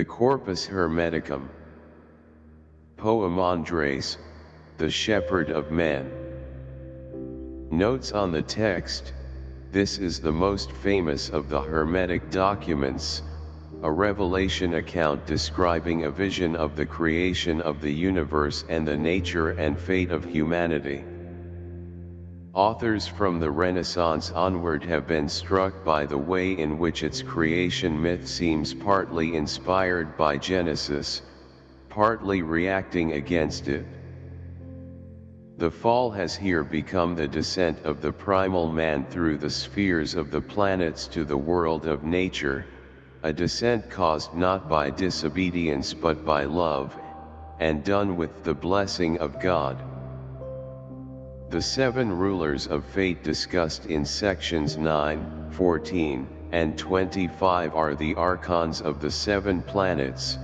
the Corpus Hermeticum. Poemandres, the Shepherd of Men. Notes on the text, this is the most famous of the Hermetic documents, a revelation account describing a vision of the creation of the universe and the nature and fate of humanity. Authors from the Renaissance onward have been struck by the way in which its creation myth seems partly inspired by Genesis, partly reacting against it. The fall has here become the descent of the primal man through the spheres of the planets to the world of nature, a descent caused not by disobedience but by love, and done with the blessing of God. The seven rulers of fate discussed in sections 9, 14, and 25 are the archons of the seven planets,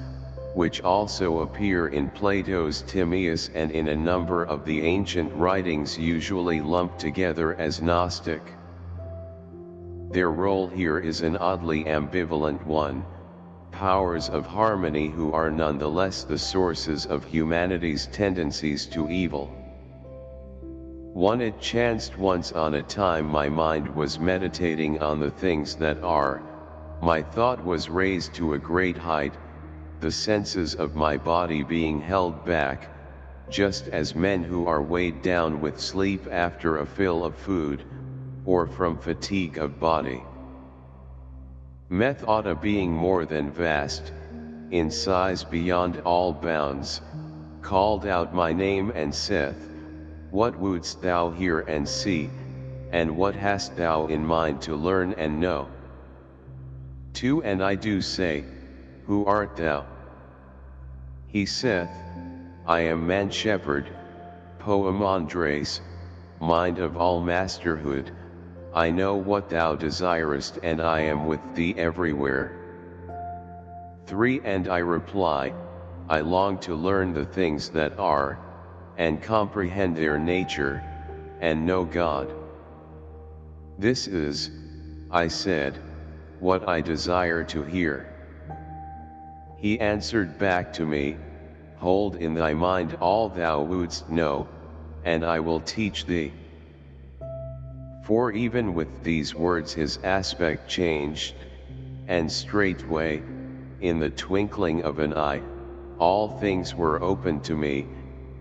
which also appear in Plato's Timaeus and in a number of the ancient writings usually lumped together as Gnostic. Their role here is an oddly ambivalent one, powers of harmony who are nonetheless the sources of humanity's tendencies to evil. One it chanced once on a time my mind was meditating on the things that are, my thought was raised to a great height, the senses of my body being held back, just as men who are weighed down with sleep after a fill of food, or from fatigue of body. Methoughta being more than vast, in size beyond all bounds, called out my name and saith, What wouldst thou hear and see, and what hast thou in mind to learn and know? To and I do say, who art thou? He saith, I am man shepherd, Poemandres, mind of all masterhood, I know what thou desirest and I am with thee everywhere. 3 And I reply, I long to learn the things that are, and comprehend their nature, and know God. This is, I said, what I desire to hear. He answered back to me, Hold in thy mind all thou wouldst know, and I will teach thee. For even with these words his aspect changed, and straightway, in the twinkling of an eye, all things were opened to me,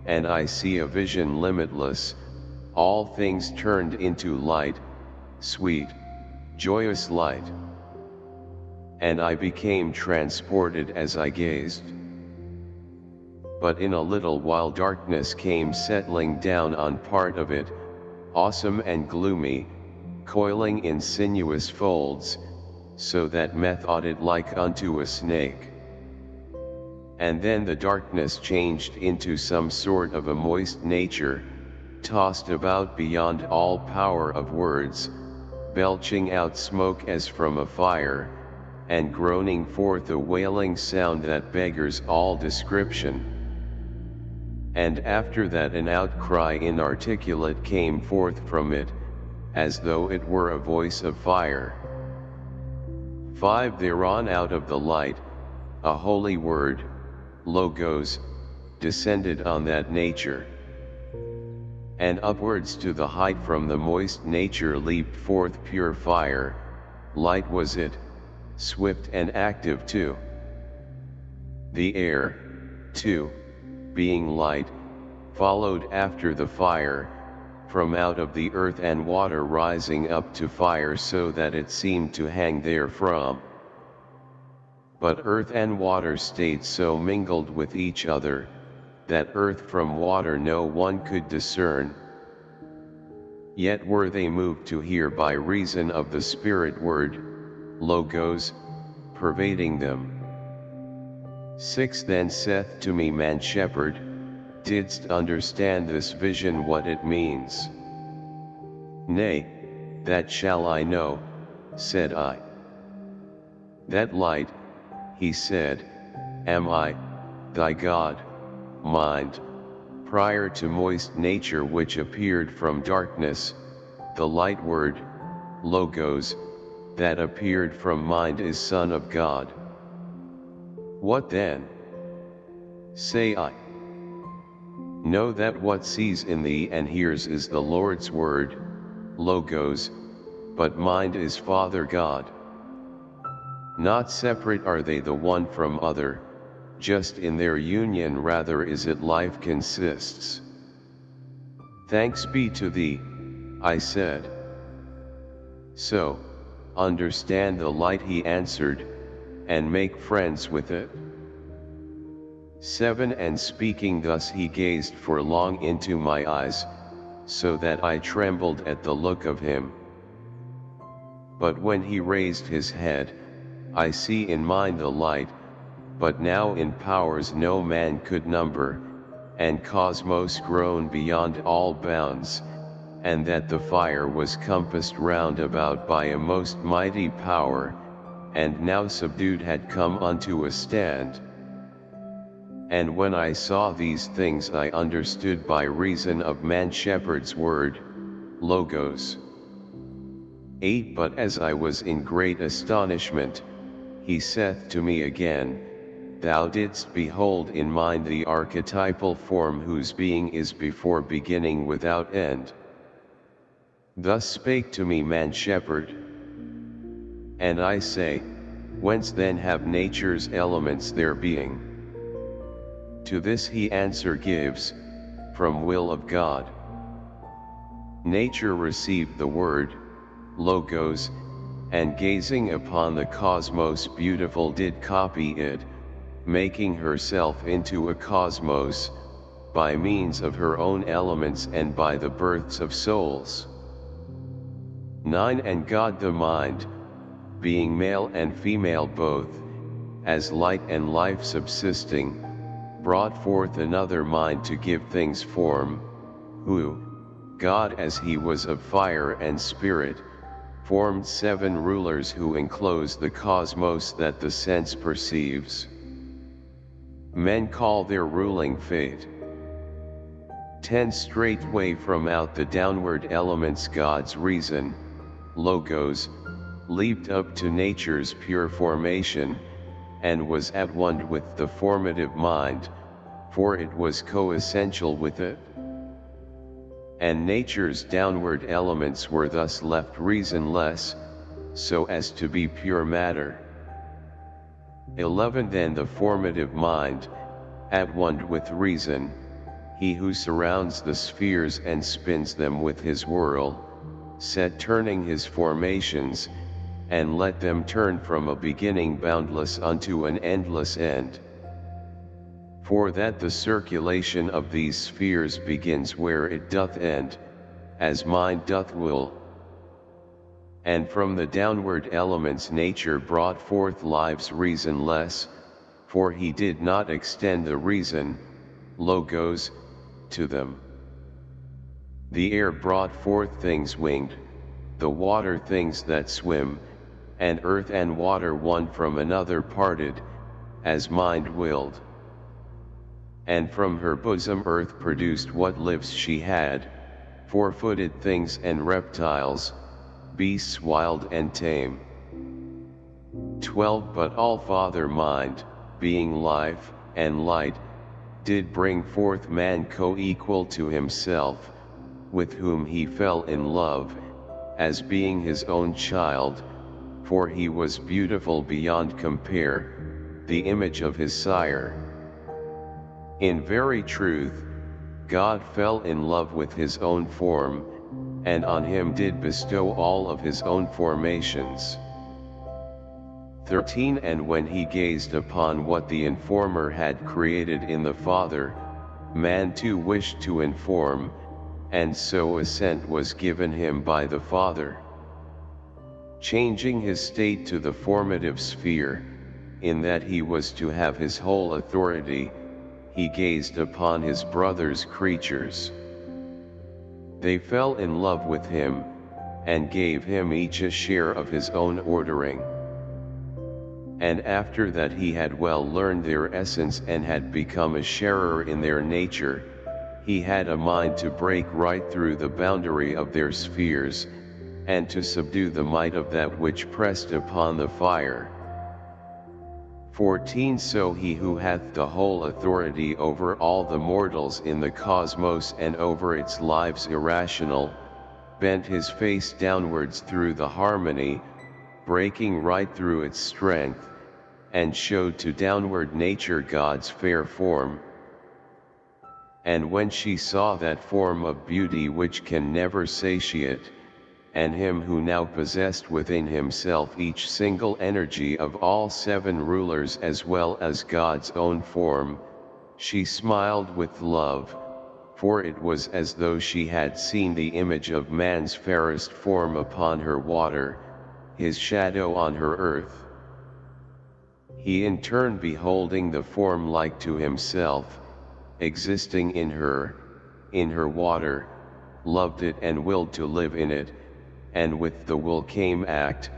and I see a vision limitless, all things turned into light, sweet, joyous light and I became transported as I gazed. But in a little while darkness came settling down on part of it, awesome and gloomy, coiling in sinuous folds, so that methought it like unto a snake. And then the darkness changed into some sort of a moist nature, tossed about beyond all power of words, belching out smoke as from a fire, and groaning forth a wailing sound that beggars all description. And after that an outcry inarticulate came forth from it, as though it were a voice of fire. 5 Thereon out of the light, a holy word, logos, descended on that nature. And upwards to the height from the moist nature leaped forth pure fire, light was it, swift and active too. The air, too, being light, followed after the fire, from out of the earth and water rising up to fire so that it seemed to hang therefrom. But earth and water stayed so mingled with each other, that earth from water no one could discern. Yet were they moved to hear by reason of the Spirit word, logos, pervading them. 6 Then saith to me man shepherd, didst understand this vision what it means? Nay, that shall I know, said I. That light, he said, am I, thy God, mind, prior to moist nature which appeared from darkness, the light word, logos, that appeared from mind is Son of God. What then? Say I. Know that what sees in thee and hears is the Lord's word, Logos, but mind is Father God. Not separate are they the one from other, just in their union rather is it life consists. Thanks be to thee, I said. So, understand the light he answered, and make friends with it. 7 And speaking thus he gazed for long into my eyes, so that I trembled at the look of him. But when he raised his head, I see in mind the light, but now in powers no man could number, and cosmos grown beyond all bounds, and that the fire was compassed round about by a most mighty power, and now subdued had come unto a stand. And when I saw these things I understood by reason of man shepherd's word, Logos. 8 But as I was in great astonishment, he saith to me again, Thou didst behold in mind the archetypal form whose being is before beginning without end. Thus spake to me man shepherd. And I say, Whence then have nature's elements their being? To this he answer gives, from will of God. Nature received the word, logos, and gazing upon the cosmos beautiful did copy it, making herself into a cosmos, by means of her own elements and by the births of souls. 9 And God the mind, being male and female both, as light and life subsisting, brought forth another mind to give things form, who, God as he was of fire and spirit, formed seven rulers who enclose the cosmos that the sense perceives. Men call their ruling fate. 10 Straightway from out the downward elements God's reason, logos, leaped up to nature's pure formation, and was at one with the formative mind, for it was co-essential with it. And nature's downward elements were thus left reasonless, so as to be pure matter. 11 Then the formative mind, at one with reason, he who surrounds the spheres and spins them with his whirl, set turning his formations, and let them turn from a beginning boundless unto an endless end. For that the circulation of these spheres begins where it doth end, as mind doth will. And from the downward elements nature brought forth lives reasonless, for he did not extend the reason, logos, to them. The air brought forth things winged, the water things that swim, and earth and water one from another parted, as mind willed. And from her bosom earth produced what lives she had, four-footed things and reptiles, beasts wild and tame. 12 But all Father mind, being life, and light, did bring forth man co-equal to himself, with whom he fell in love, as being his own child, for he was beautiful beyond compare, the image of his sire. In very truth, God fell in love with his own form, and on him did bestow all of his own formations. 13 And when he gazed upon what the informer had created in the Father, man too wished to inform, and so assent was given him by the Father changing his state to the formative sphere, in that he was to have his whole authority, he gazed upon his brother's creatures. They fell in love with him, and gave him each a share of his own ordering. And after that he had well learned their essence and had become a sharer in their nature, he had a mind to break right through the boundary of their spheres, and to subdue the might of that which pressed upon the fire. 14 So he who hath the whole authority over all the mortals in the cosmos and over its lives irrational, bent his face downwards through the harmony, breaking right through its strength, and showed to downward nature God's fair form. And when she saw that form of beauty which can never satiate, and him who now possessed within himself each single energy of all seven rulers as well as God's own form, she smiled with love, for it was as though she had seen the image of man's fairest form upon her water, his shadow on her earth. He in turn beholding the form like to himself, existing in her, in her water, loved it and willed to live in it, and with the will came act,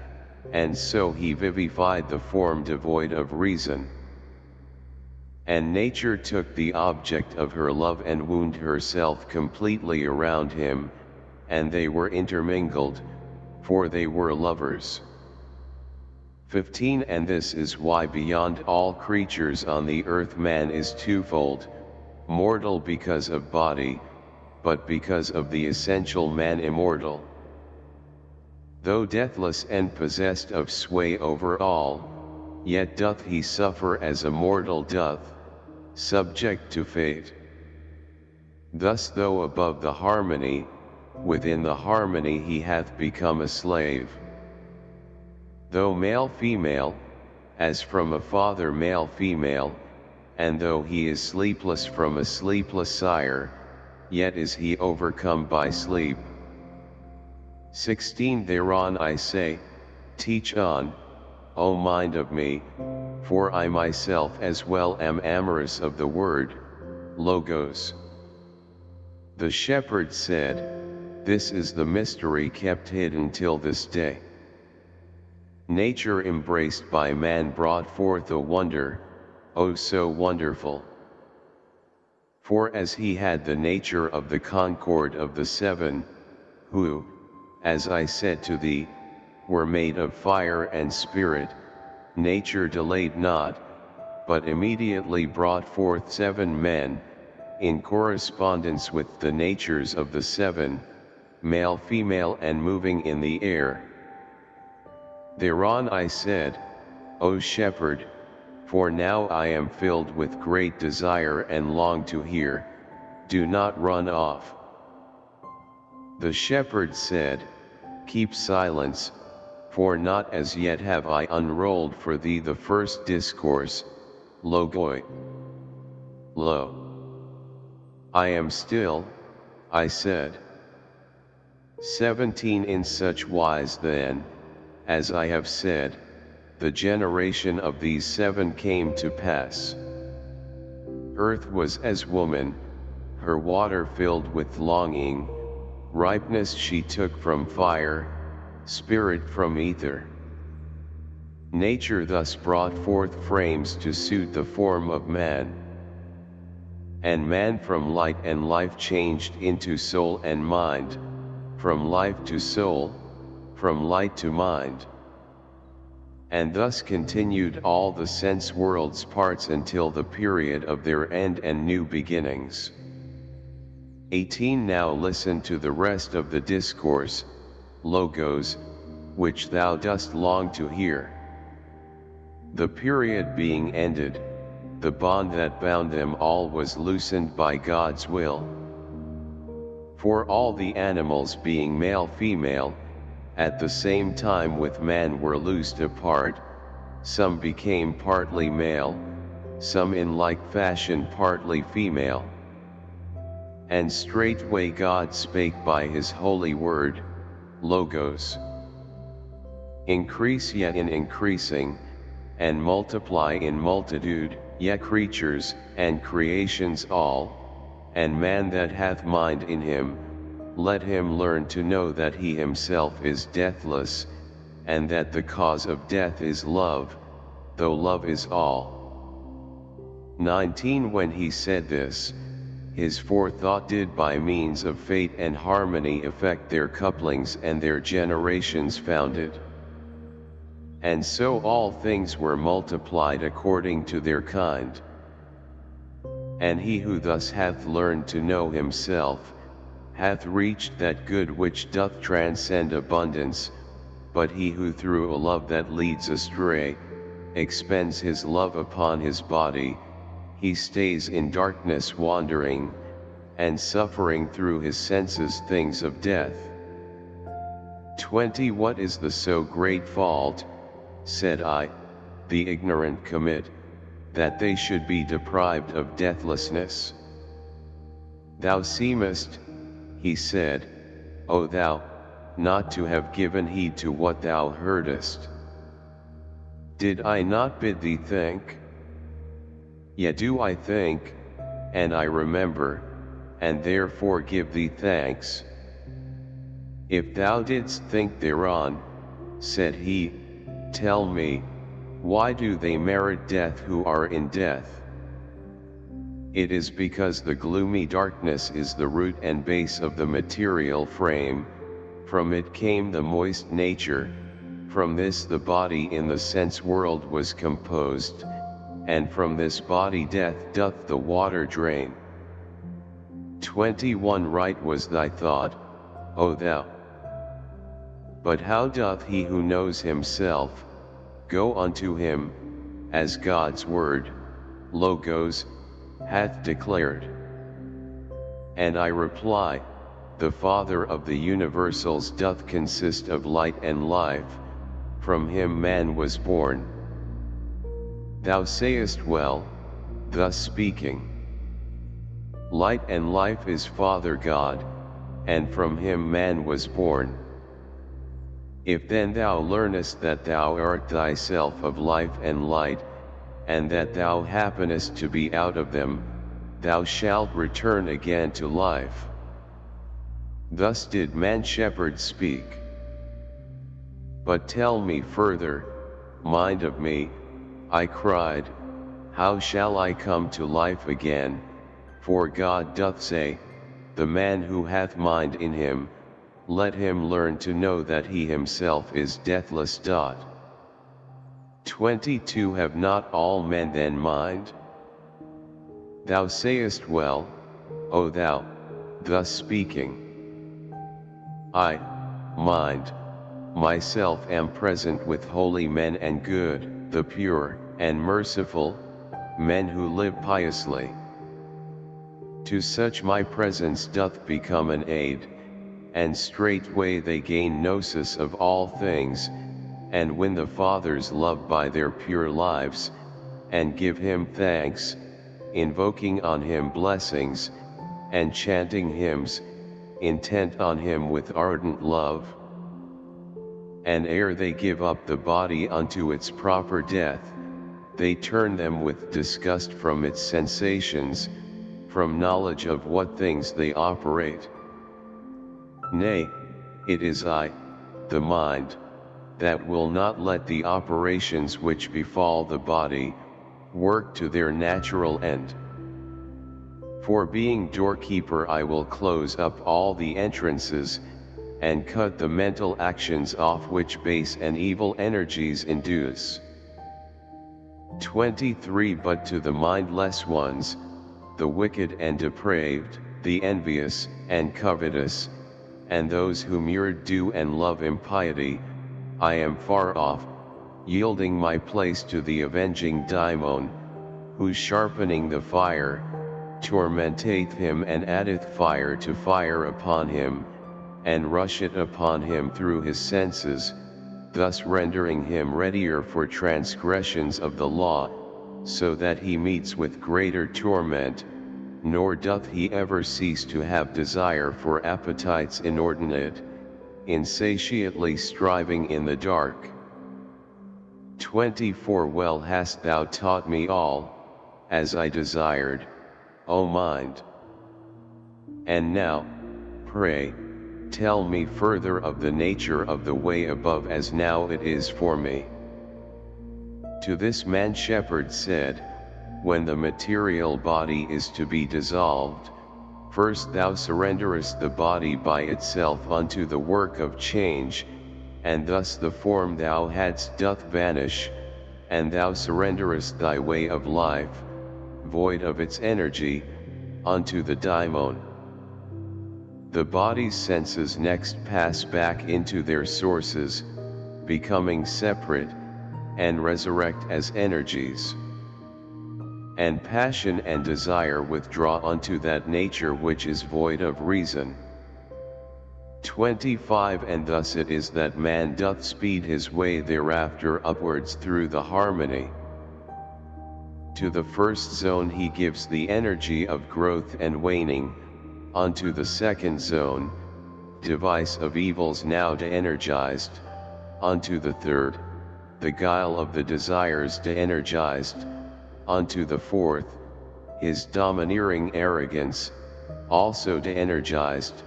and so he vivified the form devoid of reason. And nature took the object of her love and wound herself completely around him, and they were intermingled, for they were lovers. 15 And this is why beyond all creatures on the earth man is twofold, mortal because of body, but because of the essential man immortal. Though deathless and possessed of sway over all, yet doth he suffer as a mortal doth, subject to fate. Thus though above the harmony, within the harmony he hath become a slave. Though male-female, as from a father male-female, and though he is sleepless from a sleepless sire, yet is he overcome by sleep. 16 Thereon I say, teach on, O mind of me, for I myself as well am amorous of the word, Logos. The shepherd said, This is the mystery kept hidden till this day. Nature embraced by man brought forth a wonder, oh so wonderful. For as he had the nature of the concord of the seven, who, as I said to thee, were made of fire and spirit, nature delayed not, but immediately brought forth seven men, in correspondence with the natures of the seven, male female and moving in the air. Thereon I said, O shepherd, for now I am filled with great desire and long to hear, do not run off. The shepherd said, Keep silence, for not as yet have I unrolled for thee the first discourse, Logoi. Lo. I am still, I said. 17 In such wise then, as I have said, the generation of these seven came to pass. Earth was as woman, her water filled with longing, ripeness she took from fire, spirit from ether. Nature thus brought forth frames to suit the form of man. And man from light and life changed into soul and mind, from life to soul, from light to mind. And thus continued all the sense world's parts until the period of their end and new beginnings. 18 Now listen to the rest of the discourse, Logos, which thou dost long to hear. The period being ended, the bond that bound them all was loosened by God's will. For all the animals being male-female, at the same time with man were loosed apart, some became partly male, some in like fashion partly female. And straightway God spake by his holy word, Logos. Increase yet in increasing, and multiply in multitude, yet creatures, and creations all, and man that hath mind in him, let him learn to know that he himself is deathless, and that the cause of death is love, though love is all. 19 When he said this, his forethought did by means of fate and harmony affect their couplings and their generations founded. And so all things were multiplied according to their kind. And he who thus hath learned to know himself, hath reached that good which doth transcend abundance, but he who through a love that leads astray, expends his love upon his body, he stays in darkness wandering, and suffering through his senses things of death. 20 What is the so great fault, said I, the ignorant commit, that they should be deprived of deathlessness? Thou seemest, he said, O thou, not to have given heed to what thou heardest. Did I not bid thee think? Yet do I think, and I remember, and therefore give thee thanks. If thou didst think thereon, said he, tell me, why do they merit death who are in death? It is because the gloomy darkness is the root and base of the material frame, from it came the moist nature, from this the body in the sense world was composed, and from this body death doth the water drain. 21 Right was thy thought, O thou. But how doth he who knows himself, go unto him, as God's word, Logos, hath declared? And I reply, the Father of the universals doth consist of light and life, from him man was born. Thou sayest well, thus speaking. Light and life is Father God, and from him man was born. If then thou learnest that thou art thyself of life and light, and that thou happenest to be out of them, thou shalt return again to life. Thus did man shepherd speak. But tell me further, mind of me, I cried, how shall I come to life again, for God doth say, the man who hath mind in him, let him learn to know that he himself is deathless. 22 Have not all men then mind? Thou sayest well, O thou, thus speaking. I, mind, myself am present with holy men and good, the pure, and merciful, men who live piously. To such my presence doth become an aid, and straightway they gain gnosis of all things, and win the Father's love by their pure lives, and give him thanks, invoking on him blessings, and chanting hymns, intent on him with ardent love. And ere they give up the body unto its proper death, they turn them with disgust from its sensations, from knowledge of what things they operate. Nay, it is I, the mind, that will not let the operations which befall the body, work to their natural end. For being doorkeeper I will close up all the entrances, and cut the mental actions off which base and evil energies induce. 23 But to the mindless ones, the wicked and depraved, the envious, and covetous, and those who mirrored do and love impiety, I am far off, yielding my place to the avenging daimon, who sharpening the fire, tormenteth him and addeth fire to fire upon him, and rush it upon him through his senses, thus rendering him readier for transgressions of the law, so that he meets with greater torment, nor doth he ever cease to have desire for appetites inordinate, insatiately striving in the dark. 24 Well hast thou taught me all, as I desired, O mind. And now, pray, tell me further of the nature of the way above as now it is for me. To this man shepherd said, when the material body is to be dissolved, first thou surrenderest the body by itself unto the work of change, and thus the form thou hadst doth vanish, and thou surrenderest thy way of life, void of its energy, unto the daimon. The body's senses next pass back into their sources, becoming separate, and resurrect as energies. And passion and desire withdraw unto that nature which is void of reason. 25 And thus it is that man doth speed his way thereafter upwards through the harmony. To the first zone he gives the energy of growth and waning, unto the second zone, device of evils now de-energized, unto the third, the guile of the desires de-energized, unto the fourth, his domineering arrogance, also de-energized,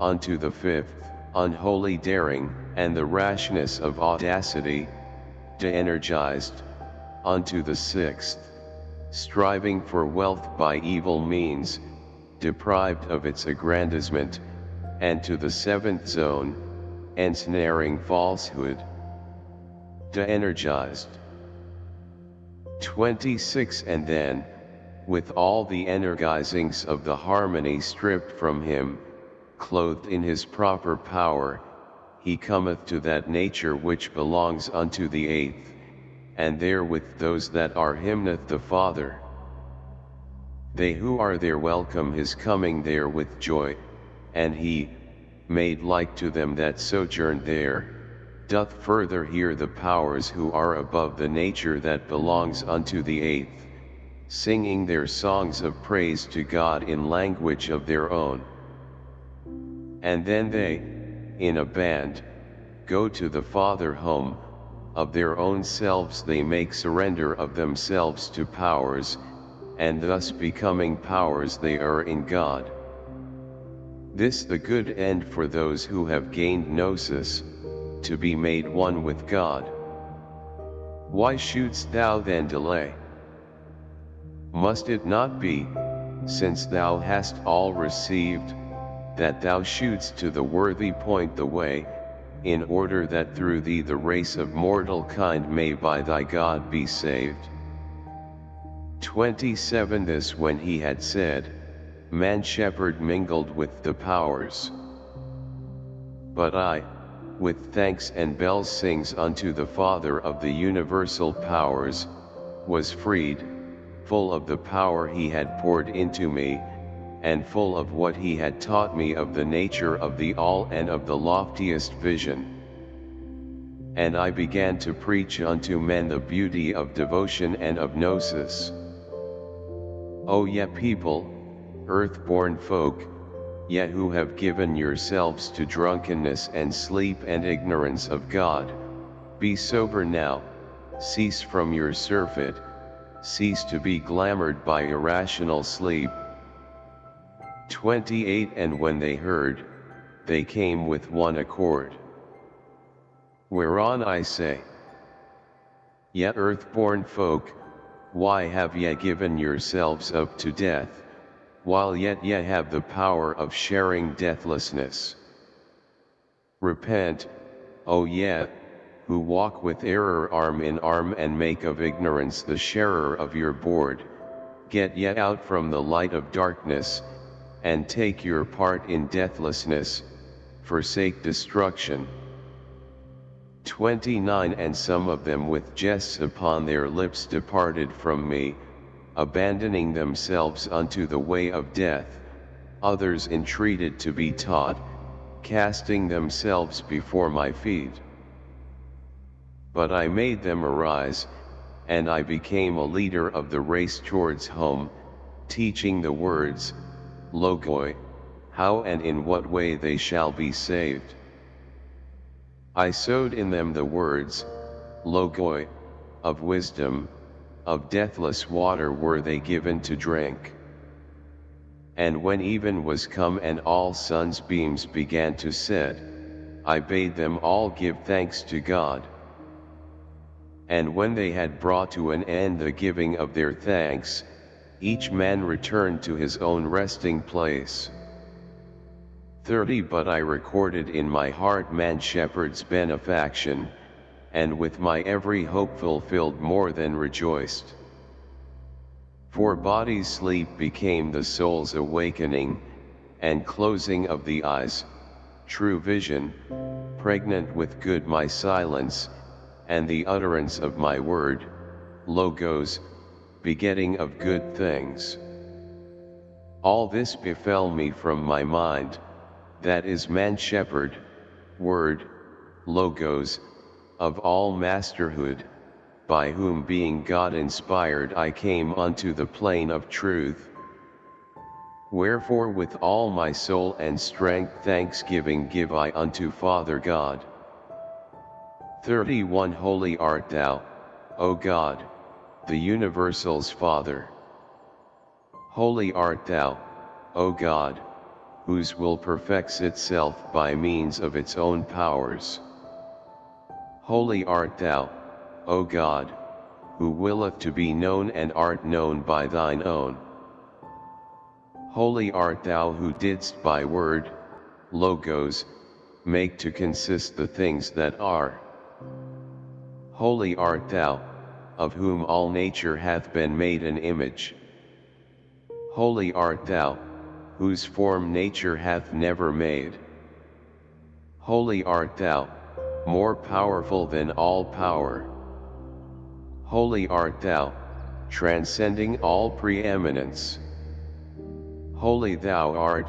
unto the fifth, unholy daring, and the rashness of audacity, de-energized, unto the sixth, striving for wealth by evil means, deprived of its aggrandizement, and to the seventh zone, ensnaring falsehood, de-energized. 26 And then, with all the energizings of the harmony stripped from him, clothed in his proper power, he cometh to that nature which belongs unto the eighth, and there with those that are hymneth the Father. They who are there welcome his coming there with joy, and he, made like to them that sojourn there, doth further hear the powers who are above the nature that belongs unto the eighth, singing their songs of praise to God in language of their own. And then they, in a band, go to the Father home, of their own selves they make surrender of themselves to powers, and thus becoming powers they are in God. This the good end for those who have gained gnosis, to be made one with God. Why shouldst thou then delay? Must it not be, since thou hast all received, that thou shoots to the worthy point the way, in order that through thee the race of mortal kind may by thy God be saved. 27 This when he had said, Man shepherd mingled with the powers. But I, with thanks and bells sings unto the Father of the universal powers, was freed, full of the power he had poured into me, and full of what he had taught me of the nature of the all and of the loftiest vision. And I began to preach unto men the beauty of devotion and of gnosis. O ye people, earth-born folk, yet who have given yourselves to drunkenness and sleep and ignorance of God, be sober now, cease from your surfeit, cease to be glamoured by irrational sleep, 28 And when they heard, they came with one accord. Whereon I say, Yet earth-born folk, why have ye given yourselves up to death, while yet ye have the power of sharing deathlessness? Repent, O ye, who walk with error arm in arm and make of ignorance the sharer of your board, get ye out from the light of darkness, and take your part in deathlessness, forsake destruction. 29 And some of them with jests upon their lips departed from me, abandoning themselves unto the way of death, others entreated to be taught, casting themselves before my feet. But I made them arise, and I became a leader of the race towards home, teaching the words, logoi, how and in what way they shall be saved. I sowed in them the words, logoi, of wisdom, of deathless water were they given to drink. And when even was come and all sun's beams began to set, I bade them all give thanks to God. And when they had brought to an end the giving of their thanks, each man returned to his own resting place. 30 But I recorded in my heart man shepherd's benefaction, and with my every hope fulfilled more than rejoiced. For body's sleep became the soul's awakening, and closing of the eyes, true vision, pregnant with good my silence, and the utterance of my word, logos, begetting of good things. All this befell me from my mind, that is man shepherd, word, logos, of all masterhood, by whom being God inspired I came unto the plane of truth. Wherefore with all my soul and strength thanksgiving give I unto Father God. 31 Holy art thou, O God, the universal's Father. Holy art thou, O God, whose will perfects itself by means of its own powers. Holy art thou, O God, who willeth to be known and art known by thine own. Holy art thou who didst by word, logos, make to consist the things that are. Holy art thou, of whom all nature hath been made an image. Holy art thou, whose form nature hath never made. Holy art thou, more powerful than all power. Holy art thou, transcending all preeminence. Holy thou art,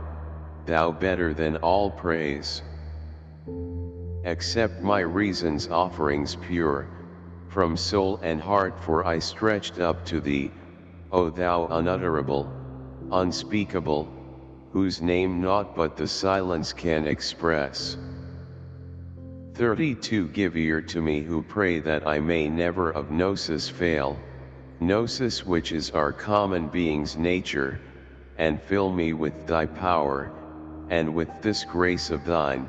thou better than all praise. Accept my reason's offerings pure, from soul and heart for I stretched up to thee, O thou unutterable, unspeakable, whose name naught but the silence can express. 32 Give ear to me who pray that I may never of gnosis fail, gnosis which is our common being's nature, and fill me with thy power, and with this grace of thine,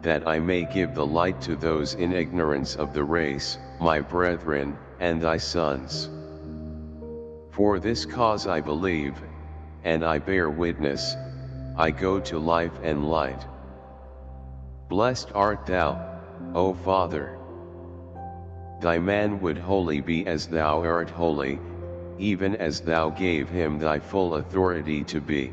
that I may give the light to those in ignorance of the race, my brethren, and thy sons. For this cause I believe, and I bear witness, I go to life and light. Blessed art thou, O Father. Thy man would wholly be as thou art holy, even as thou gave him thy full authority to be.